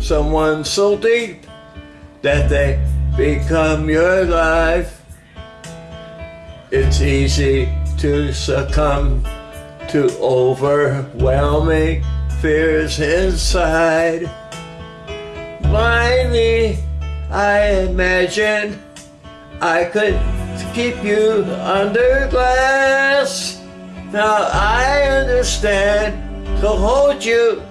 someone so deep that they become your life. It's easy to succumb to overwhelming fears inside. Blindly, I imagine I could keep you under glass. Now I understand to hold you,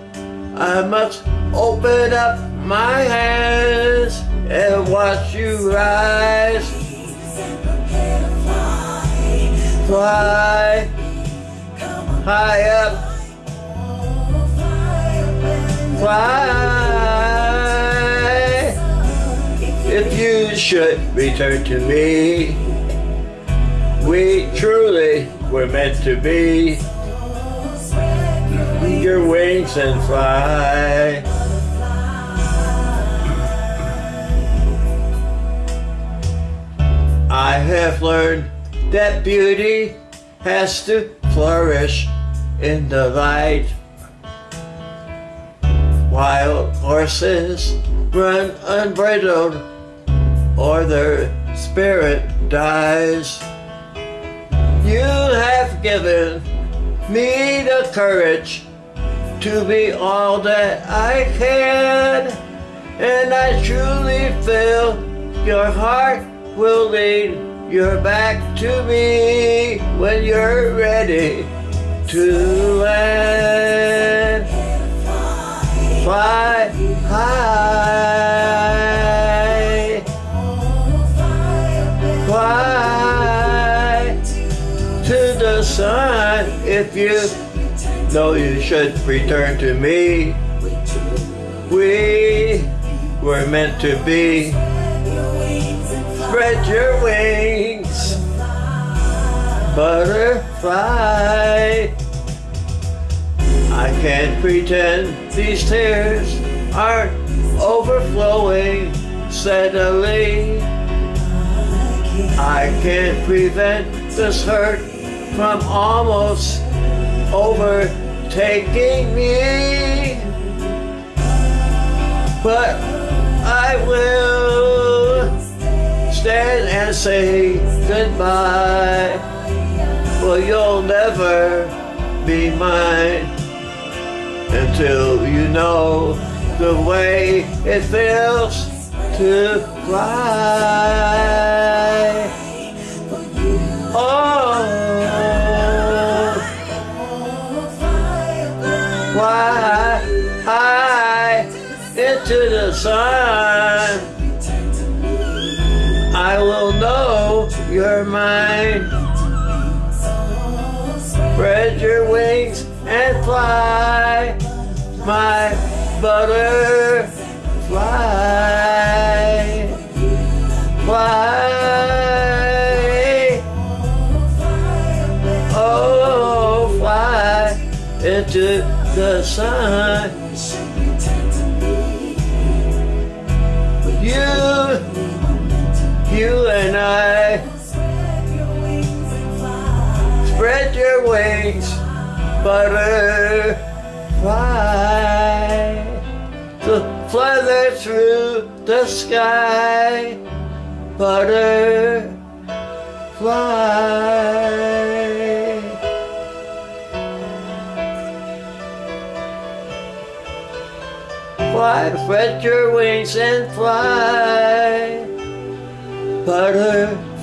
I must open up my hands and watch you rise. Fly high up, fly. If you should return to me, we truly were meant to be. Your wings and fly. I have learned that beauty has to flourish in the light. Wild horses run unbridled or their spirit dies. You have given me the courage to be all that I can. And I truly feel your heart will lead your back to me when you're ready to land. Fly high. If you know you should return to me. We were meant to be. Spread your wings, butterfly. I can't pretend these tears aren't overflowing steadily. I can't prevent this hurt from almost overtaking me. But I will stand and say goodbye. Well, you'll never be mine until you know the way it feels to fly. Fly high into the sun. I will know you're mine. Spread your wings and fly, my butterfly. Fly. Oh, fly into the sun. You, you and I, spread your wings, butterfly, to flutter through the sky, butterfly. Fly, spread your wings and fly, butterfly.